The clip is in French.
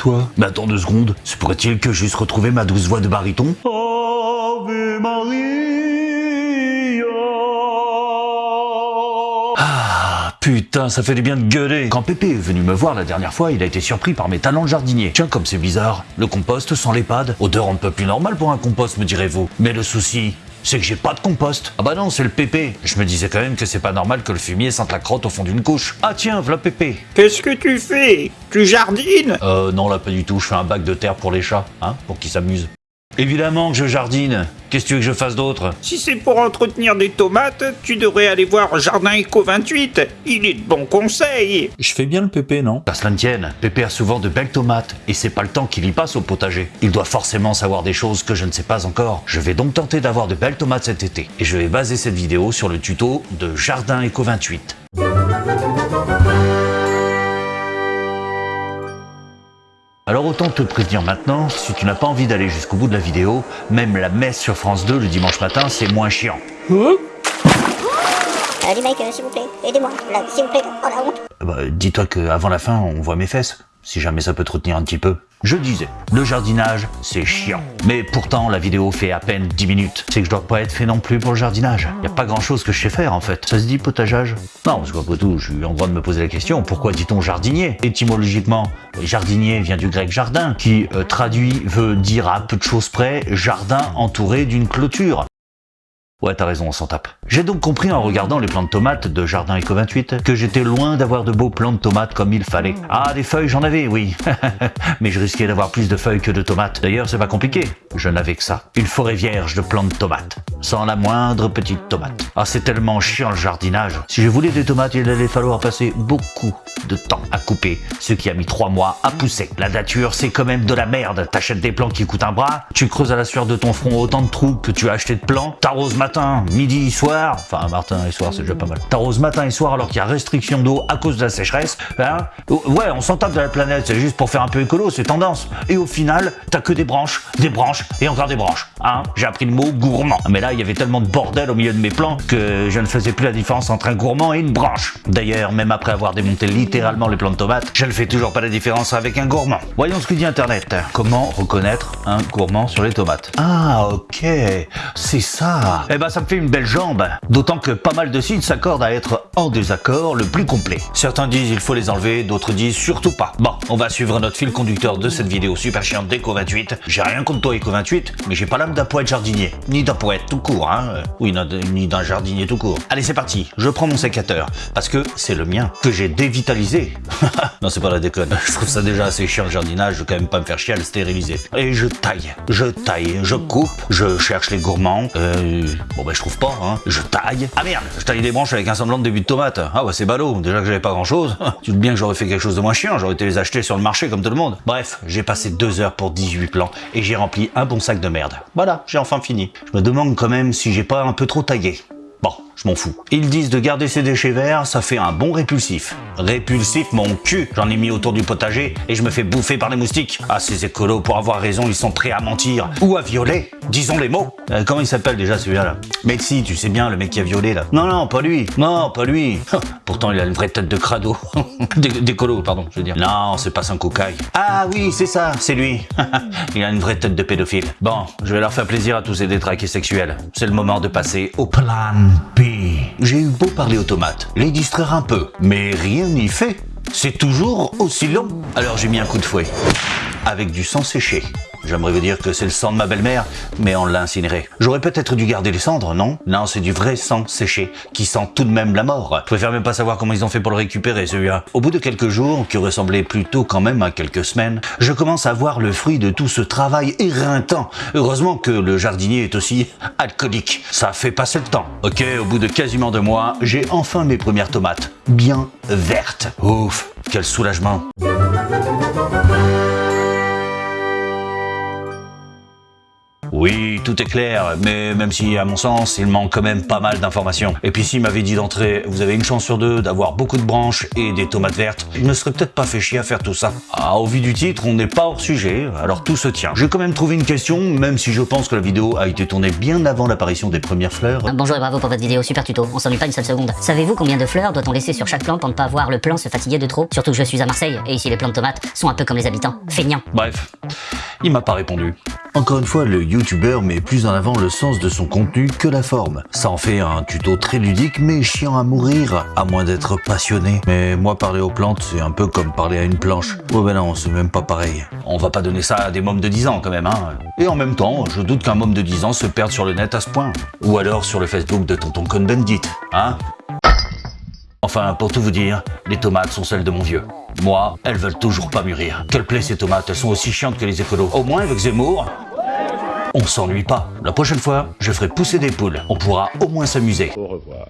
toi. Mais attends deux secondes, se pourrait-il que j'eusse retrouvé ma douce voix de baryton Ave Maria. Ah, putain, ça fait du bien de gueuler. Quand Pépé est venu me voir la dernière fois, il a été surpris par mes talents de jardinier. Tiens, comme c'est bizarre, le compost sans l'EHPAD, odeur un peu plus normale pour un compost, me direz-vous. Mais le souci, c'est que j'ai pas de compost. Ah bah non, c'est le pépé. Je me disais quand même que c'est pas normal que le fumier sente la crotte au fond d'une couche. Ah tiens, voilà pépé. Qu'est-ce que tu fais? Tu jardines? Euh non là pas du tout, je fais un bac de terre pour les chats, hein, pour qu'ils s'amusent. Évidemment que je jardine. Qu'est-ce que tu veux que je fasse d'autre? Si c'est pour entretenir des tomates, tu devrais aller voir Jardin Eco 28. Il est de bons conseils. Je fais bien le pépé, non? Qu'à cela ne tienne, Pépé a souvent de belles tomates, et c'est pas le temps qu'il y passe au potager. Il doit forcément savoir des choses que je ne sais pas encore. Je vais donc tenter d'avoir de belles tomates cet été, et je vais baser cette vidéo sur le tuto de Jardin Eco 28. Alors autant te prévenir maintenant, si tu n'as pas envie d'aller jusqu'au bout de la vidéo, même la messe sur France 2 le dimanche matin, c'est moins chiant. Euh, remake, euh, s'il vous plaît, aidez-moi, là, s'il vous plaît, oh la honte. Bah, dis-toi qu'avant la fin, on voit mes fesses, si jamais ça peut te retenir un petit peu. Je disais, le jardinage, c'est chiant. Mais pourtant, la vidéo fait à peine 10 minutes. C'est que je dois pas être fait non plus pour le jardinage. Y a pas grand chose que je sais faire en fait. Ça se dit potageage? Non, parce qu'après tout, je suis en droit de me poser la question, pourquoi dit-on jardinier? Étymologiquement, jardinier vient du grec jardin, qui euh, traduit veut dire à peu de choses près jardin entouré d'une clôture. Ouais, t'as raison, on s'en tape. J'ai donc compris en regardant les plants de tomates de Jardin Eco 28 que j'étais loin d'avoir de beaux plants de tomates comme il fallait. Ah, des feuilles, j'en avais, oui. Mais je risquais d'avoir plus de feuilles que de tomates. D'ailleurs, c'est pas compliqué. Je n'avais que ça. Une forêt vierge de plants de tomates. Sans la moindre petite tomate. Ah, c'est tellement chiant le jardinage. Si je voulais des tomates, il allait falloir passer beaucoup de temps à couper, ce qui a mis trois mois à pousser. La nature, c'est quand même de la merde. T'achètes des plants qui coûtent un bras, tu creuses à la sueur de ton front autant de trous que tu as acheté de plants, t'arroses matin, midi, soir, enfin matin et soir c'est déjà pas mal. T'arroses matin et soir alors qu'il y a restriction d'eau à cause de la sécheresse, hein Ouais, on s'en tape de la planète, c'est juste pour faire un peu écolo, c'est tendance. Et au final, t'as que des branches, des branches et encore des branches. Hein J'ai appris le mot gourmand. Mais là, il y avait tellement de bordel au milieu de mes plans que je ne faisais plus la différence entre un gourmand et une branche. D'ailleurs, même après avoir démonté littéralement les plants de tomates, je ne fais toujours pas la différence avec un gourmand. Voyons ce que dit Internet. Comment reconnaître un gourmand sur les tomates? Ah, ok, c'est ça. Eh ben, ça me fait une belle jambe. D'autant que pas mal de sites s'accordent à être en désaccord le plus complet. Certains disent il faut les enlever, d'autres disent surtout pas. Bon, on va suivre notre fil conducteur de cette vidéo super chiante d'Eco 28. J'ai rien contre toi Eco 28, mais j'ai pas l'âme d'un poète jardinier. Ni d'un poète tout court, hein. Oui, ni d'un jardinier tout court. Allez, c'est parti. Je prends mon sécateur. Parce que c'est le mien, que j'ai dévitalisé. non, c'est pas la déconne. Je trouve ça déjà assez chiant le jardinage, je vais quand même pas me faire chier à le stériliser. Et je taille, je taille, je coupe, je cherche les gourmands. Euh, bon ben je trouve pas, hein. Je taille. Ah merde, je taille des branches avec un semblant de début de tomate. Ah bah c'est ballot, déjà que j'avais pas grand chose. Tu te bien que j'aurais fait quelque chose de moins chiant, j'aurais été les acheter sur le marché comme tout le monde. Bref, j'ai passé deux heures pour 18 plans et j'ai rempli un bon sac de merde. Voilà, j'ai enfin fini. Je me demande quand même si j'ai pas un peu trop taillé. Bon, je m'en fous. Ils disent de garder ces déchets verts, ça fait un bon répulsif. Répulsif mon cul J'en ai mis autour du potager et je me fais bouffer par les moustiques. Ah, ces écolos, pour avoir raison, ils sont prêts à mentir. Ou à violer. Disons les mots. Euh, comment il s'appelle déjà celui-là là? Mais si, tu sais bien, le mec qui a violé là. Non, non, pas lui. Non, pas lui. Pourtant, il a une vraie tête de crado. D'é- D'écolo, pardon, je veux dire. Non, c'est pas son cocaille. Ah oui, c'est ça, c'est lui. il a une vraie tête de pédophile. Bon, je vais leur faire plaisir à tous ces détraqués sexuels. C'est le moment de passer au plan B. J'ai eu beau parler aux tomates, les distraire un peu, mais rien n'y fait. C'est toujours aussi long. Alors j'ai mis un coup de fouet. Avec du sang séché. J'aimerais vous dire que c'est le sang de ma belle-mère, mais on l'a incinéré. J'aurais peut-être dû garder les cendres, non? Non, c'est du vrai sang séché, qui sent tout de même la mort. Je préfère même pas savoir comment ils ont fait pour le récupérer, celui-là. Au bout de quelques jours, qui ressemblaient plutôt quand même à quelques semaines, je commence à voir le fruit de tout ce travail éreintant. Heureusement que le jardinier est aussi alcoolique. Ça fait passer le temps. Ok, au bout de quasiment deux mois, j'ai enfin mes premières tomates. Bien vertes. Ouf, quel soulagement. Oui, tout est clair, mais même si, à mon sens, il manque quand même pas mal d'informations. Et puis s'il m'avait dit d'entrée, vous avez une chance sur deux d'avoir beaucoup de branches et des tomates vertes, je ne serais peut-être pas fait chier à faire tout ça. Ah, au vu du titre, on n'est pas hors sujet, alors tout se tient. J'ai quand même trouvé une question, même si je pense que la vidéo a été tournée bien avant l'apparition des premières fleurs. Bonjour et bravo pour votre vidéo, super tuto, on s'ennuie pas une seule seconde. Savez-vous combien de fleurs doit-on laisser sur chaque plante pour ne pas voir le plant se fatiguer de trop? Surtout que je suis à Marseille, et ici les plants de tomates sont un peu comme les habitants, feignants. Bref, il m'a pas répondu. Encore une fois, le youtubeur met plus en avant le sens de son contenu que la forme. Ça en fait un tuto très ludique mais chiant à mourir, à moins d'être passionné. Mais moi parler aux plantes, c'est un peu comme parler à une planche. Oh ben non, c'est même pas pareil. On va pas donner ça à des mômes de 10 ans quand même, hein. Et en même temps, je doute qu'un môme de 10 ans se perde sur le net à ce point. Ou alors sur le Facebook de tonton Cohn-Bendit, hein Enfin, pour tout vous dire, les tomates sont celles de mon vieux. Moi, elles veulent toujours pas mûrir. Quelle plaît ces tomates, elles sont aussi chiantes que les écolos. Au moins avec Zemmour, on s'ennuie pas. La prochaine fois, je ferai pousser des poules. On pourra au moins s'amuser. Au revoir.